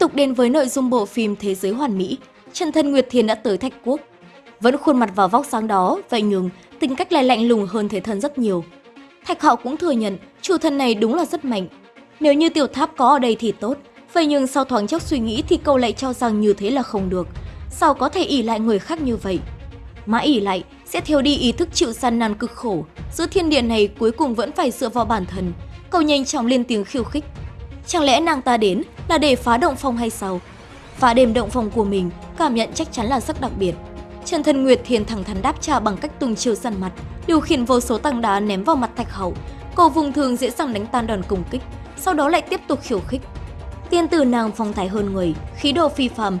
tục đến với nội dung bộ phim Thế giới hoàn mỹ, Trần Thân Nguyệt Thiền đã tới Thạch Quốc. Vẫn khuôn mặt vào vóc sáng đó, vậy nhưng tính cách lại lạnh lùng hơn thế thân rất nhiều. Thạch Hạo cũng thừa nhận chủ thân này đúng là rất mạnh. Nếu như tiểu tháp có ở đây thì tốt, vậy nhưng sau thoáng chốc suy nghĩ thì cậu lại cho rằng như thế là không được. Sao có thể ỉ lại người khác như vậy? Mã ỉ lại sẽ thiếu đi ý thức chịu gian nan cực khổ. Giữa thiên địa này cuối cùng vẫn phải dựa vào bản thân. Cậu nhanh chóng lên tiếng khiêu khích. Chẳng lẽ nàng ta đến là để phá động phòng hay sao? Phá đêm động phòng của mình, cảm nhận chắc chắn là rất đặc biệt. Trần Thân Nguyệt Thiền thẳng thắn đáp trả bằng cách tung chiêu săn mặt, điều khiển vô số tăng đá ném vào mặt Thạch Hậu. Cầu vùng thường dễ dàng đánh tan đòn công kích, sau đó lại tiếp tục khiêu khích. Tiên tử nàng phong thái hơn người, khí độ phi phàm.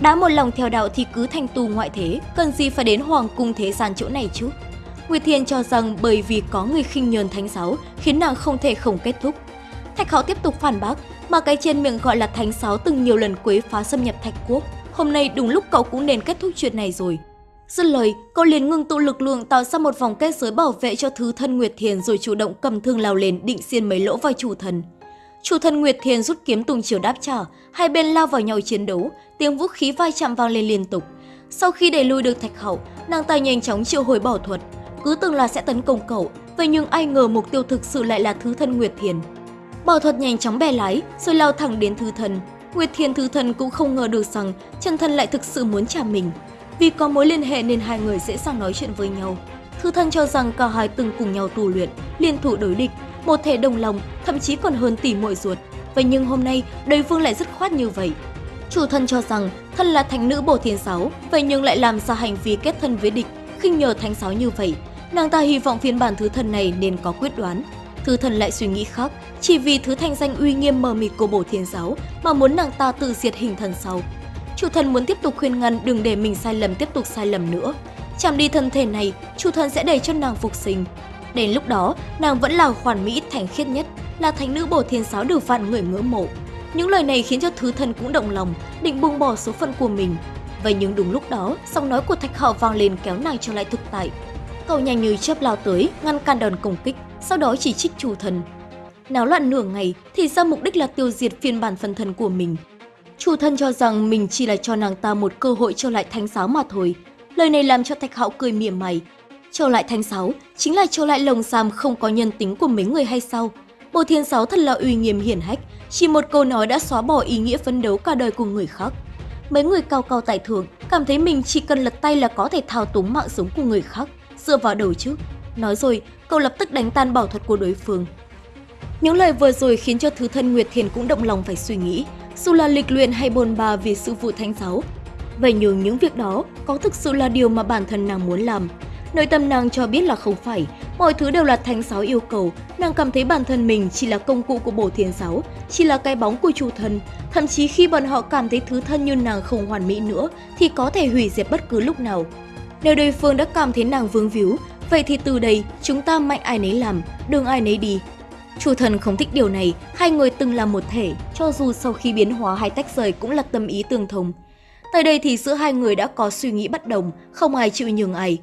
Đã một lòng theo đạo thì cứ thành tu ngoại thế, cần gì phải đến hoàng cung thế gian chỗ này chứ? Nguyệt Thiên cho rằng bởi vì có người khinh nhờn thánh giáo khiến nàng không thể không kết thúc. Thạch Hạo tiếp tục phản bác, mà cái trên miệng gọi là thánh Sáo từng nhiều lần quấy phá xâm nhập Thạch Quốc. Hôm nay đúng lúc cậu cũng nên kết thúc chuyện này rồi. Dứt lời, cậu liền ngừng tụ lực lượng tạo ra một vòng kết giới bảo vệ cho thứ thân Nguyệt Thiền rồi chủ động cầm thương lao lên định xiên mấy lỗ vào chủ thần. Chủ thần Nguyệt Thiền rút kiếm tung chiều đáp trả, hai bên lao vào nhau chiến đấu, tiếng vũ khí vai chạm vang lên liên tục. Sau khi đẩy lui được Thạch Hậu, nàng ta nhanh chóng triệu hồi bảo thuật, cứ tưởng là sẽ tấn công cậu, vậy nhưng ai ngờ mục tiêu thực sự lại là thứ thân Nguyệt Thiền. Bảo thuật nhanh chóng bè lái, rồi lao thẳng đến thư thần. Nguyệt Thiền thư thần cũng không ngờ được rằng chân thần lại thực sự muốn trả mình. Vì có mối liên hệ nên hai người dễ dàng nói chuyện với nhau. thư thần cho rằng cả hai từng cùng nhau tu luyện, liên thủ đối địch, một thể đồng lòng, thậm chí còn hơn tỷ muội ruột. Vậy nhưng hôm nay, đối phương lại dứt khoát như vậy. Chủ thân cho rằng thân là thánh nữ bổ thiên sáu, vậy nhưng lại làm ra hành vi kết thân với địch, khinh nhờ thánh sáu như vậy. Nàng ta hy vọng phiên bản thứ thần này nên có quyết đoán. Thứ thần lại suy nghĩ khác, chỉ vì thứ thanh danh uy nghiêm mờ mịt của bổ thiên giáo mà muốn nàng ta tự diệt hình thần sau. Chủ thần muốn tiếp tục khuyên ngăn đừng để mình sai lầm tiếp tục sai lầm nữa. Chạm đi thân thể này, chủ thần sẽ để cho nàng phục sinh. Đến lúc đó, nàng vẫn là hoàn mỹ thành khiết nhất, là thánh nữ bổ thiên giáo được vạn người ngưỡng mộ. Những lời này khiến cho thứ thần cũng động lòng, định buông bỏ số phận của mình. Vậy nhưng đúng lúc đó, giọng nói của Thạch họ vang lên kéo nàng trở lại thực tại. Cậu nhanh như chớp lao tới, ngăn cản đòn công kích, sau đó chỉ trích chủ thần. Náo loạn nửa ngày thì ra mục đích là tiêu diệt phiên bản phần thân của mình. Chủ thân cho rằng mình chỉ là cho nàng ta một cơ hội trở lại thánh giáo mà thôi. Lời này làm cho Thạch Hạo cười mỉa mày. Trở lại thánh giáo chính là trở lại lồng giam không có nhân tính của mấy người hay sao? Bộ thiên giáo thật là uy nghiêm hiển hách, chỉ một câu nói đã xóa bỏ ý nghĩa phấn đấu cả đời của người khác. Mấy người cao cao tại thượng cảm thấy mình chỉ cần lật tay là có thể thao túng mạng sống của người khác, dựa vào đầu chứ. Nói rồi, cậu lập tức đánh tan bảo thuật của đối phương. Những lời vừa rồi khiến cho thứ thân Nguyệt Thiền cũng động lòng phải suy nghĩ, dù là lịch luyện hay bồn bà vì sự vụ thánh giáo. Vậy nhưng những việc đó có thực sự là điều mà bản thân nàng muốn làm. Nội tâm nàng cho biết là không phải, mọi thứ đều là thánh giáo yêu cầu, nàng cảm thấy bản thân mình chỉ là công cụ của bổ thiên giáo, chỉ là cái bóng của chủ thân. Thậm chí khi bọn họ cảm thấy thứ thân như nàng không hoàn mỹ nữa thì có thể hủy diệt bất cứ lúc nào. Nếu đối phương đã cảm thấy nàng vương víu, vậy thì từ đây chúng ta mạnh ai nấy làm, đường ai nấy đi. Chủ thần không thích điều này, hai người từng là một thể, cho dù sau khi biến hóa hay tách rời cũng là tâm ý tương thông. Tại đây thì giữa hai người đã có suy nghĩ bất đồng, không ai chịu nhường ai.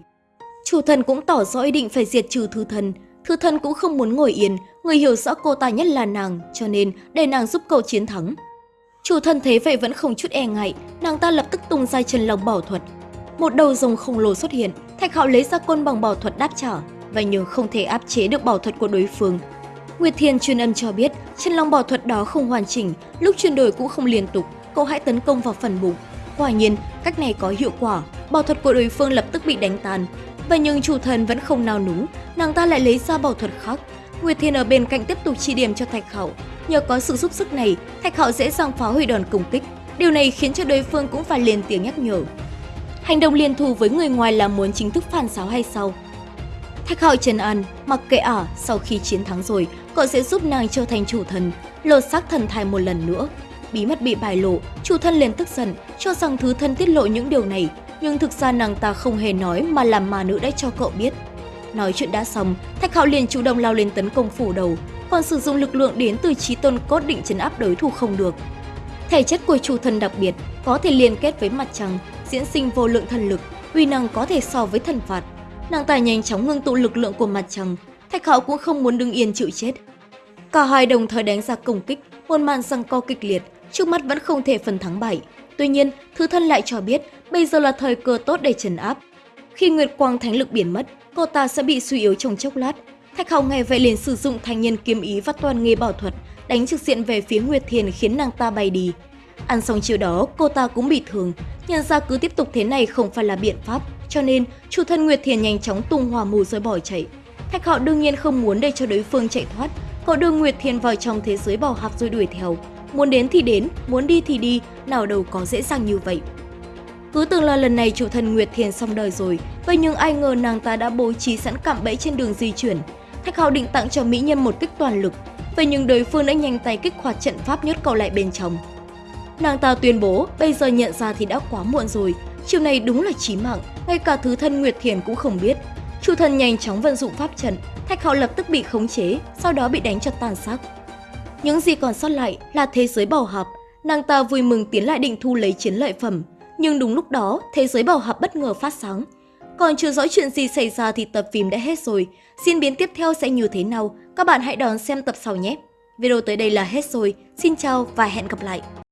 Chủ thần cũng tỏ rõ ý định phải diệt trừ thư thần. Thư thần cũng không muốn ngồi yên, người hiểu rõ cô ta nhất là nàng, cho nên để nàng giúp cậu chiến thắng. Chủ thần thế vậy vẫn không chút e ngại, nàng ta lập tức tung ra chân lòng bảo thuật. Một đầu rồng khổng lồ xuất hiện, Thạch Hạo lấy ra côn bằng bảo thuật đáp trả, và nhưng không thể áp chế được bảo thuật của đối phương. Nguyệt Thiên truyền âm cho biết, chân long bảo thuật đó không hoàn chỉnh, lúc chuyển đổi cũng không liên tục, cậu hãy tấn công vào phần bụng. Quả nhiên, cách này có hiệu quả, bảo thuật của đối phương lập tức bị đánh tan, Vậy nhưng chủ thần vẫn không nào núng, nàng ta lại lấy ra bảo thuật khác. Nguyệt Thiên ở bên cạnh tiếp tục chỉ điểm cho Thạch Hạo. Nhờ có sự giúp sức này, Thạch Hạo dễ dàng phá hủy đòn công kích. Điều này khiến cho đối phương cũng phải lên tiếng nhắc nhở. Hành động liên thủ với người ngoài là muốn chính thức phản giáo hay sao? Thạch Hạo trần an, mặc kệ ả, sau khi chiến thắng rồi, cậu sẽ giúp nàng trở thành chủ thần, lột xác thần thai một lần nữa. Bí mật bị bài lộ, chủ thân liền tức giận, cho rằng thứ thân tiết lộ những điều này nhưng thực ra nàng ta không hề nói mà làm mà nữ đã cho cậu biết. Nói chuyện đã xong, Thạch Hạo liền chủ động lao lên tấn công phủ đầu, còn sử dụng lực lượng đến từ trí tôn cốt định chấn áp đối thủ không được. Thể chất của chủ thần đặc biệt, có thể liên kết với mặt trăng, diễn sinh vô lượng thần lực, uy năng có thể so với thần phạt. Nàng ta nhanh chóng ngưng tụ lực lượng của mặt trăng, Thạch Hạo cũng không muốn đứng yên chịu chết. Cả hai đồng thời đánh ra công kích, một màn răng co kịch liệt, trước mắt vẫn không thể phần thắng bại. Tuy nhiên, Thứ Thân lại cho biết bây giờ là thời cơ tốt để trấn áp. Khi Nguyệt Quang Thánh Lực biến mất, cô ta sẽ bị suy yếu trong chốc lát. Thạch Hạo nghe vậy liền sử dụng thanh nhân kiếm ý và toàn nghề bảo thuật, đánh trực diện về phía Nguyệt Thiền khiến nàng ta bay đi. Ăn xong chiều đó, cô ta cũng bị thương. Nhận ra cứ tiếp tục thế này không phải là biện pháp, cho nên chủ thân Nguyệt Thiền nhanh chóng tung hỏa mù rồi bỏ chạy. Thạch Hạo đương nhiên không muốn để cho đối phương chạy thoát, cậu đưa Nguyệt Thiền vào trong thế giới bảo hạp rồi đuổi theo. Muốn đến thì đến, muốn đi thì đi, nào đâu có dễ dàng như vậy. Cứ tưởng là lần này chủ thân Nguyệt Thiền xong đời rồi, vậy nhưng ai ngờ nàng ta đã bố trí sẵn cạm bẫy trên đường di chuyển. Thạch Hạo định tặng cho mỹ nhân một kích toàn lực, vậy nhưng đối phương đã nhanh tay kích hoạt trận pháp nhốt cậu lại bên trong. Nàng ta tuyên bố bây giờ nhận ra thì đã quá muộn rồi, chiều này đúng là chí mạng, ngay cả thứ thân Nguyệt Thiền cũng không biết. Chủ thần nhanh chóng vận dụng pháp trận, Thạch Hạo lập tức bị khống chế, sau đó bị đánh cho tàn xác. Những gì còn sót lại là thế giới bảo hạp, nàng ta vui mừng tiến lại định thu lấy chiến lợi phẩm. Nhưng đúng lúc đó, thế giới bảo hạp bất ngờ phát sáng. Còn chưa rõ chuyện gì xảy ra thì tập phim đã hết rồi. Diễn biến tiếp theo sẽ như thế nào? Các bạn hãy đón xem tập sau nhé! Video tới đây là hết rồi. Xin chào và hẹn gặp lại!